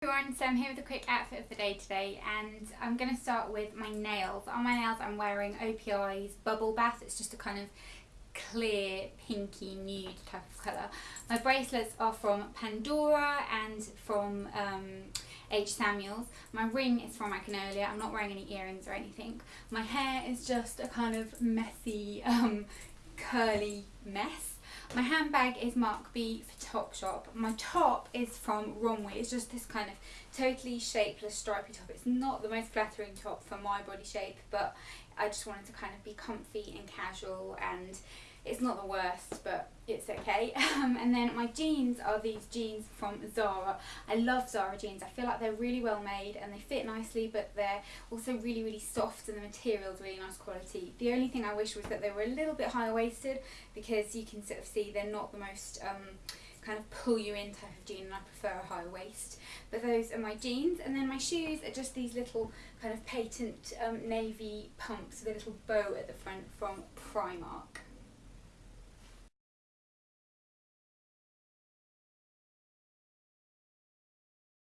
everyone, so I'm here with a quick outfit of the day today and I'm going to start with my nails. On my nails I'm wearing OPI's Bubble Bath, it's just a kind of clear pinky nude type of colour. My bracelets are from Pandora and from um, H. Samuels. My ring is from Magnolia, I'm not wearing any earrings or anything. My hair is just a kind of messy, um, curly mess. My handbag is Marc B for Topshop. My top is from Romwe. It's just this kind of totally shapeless stripy top. It's not the most flattering top for my body shape, but I just wanted to kind of be comfy and casual and it's not the worst, but it's okay. Um, and then my jeans are these jeans from Zara. I love Zara jeans. I feel like they're really well made and they fit nicely, but they're also really, really soft and the material's really nice quality. The only thing I wish was that they were a little bit higher waisted because you can sort of see they're not the most um, kind of pull you in type of jean and I prefer a high waist. But those are my jeans and then my shoes are just these little kind of patent um, navy pumps with a little bow at the front from Primark.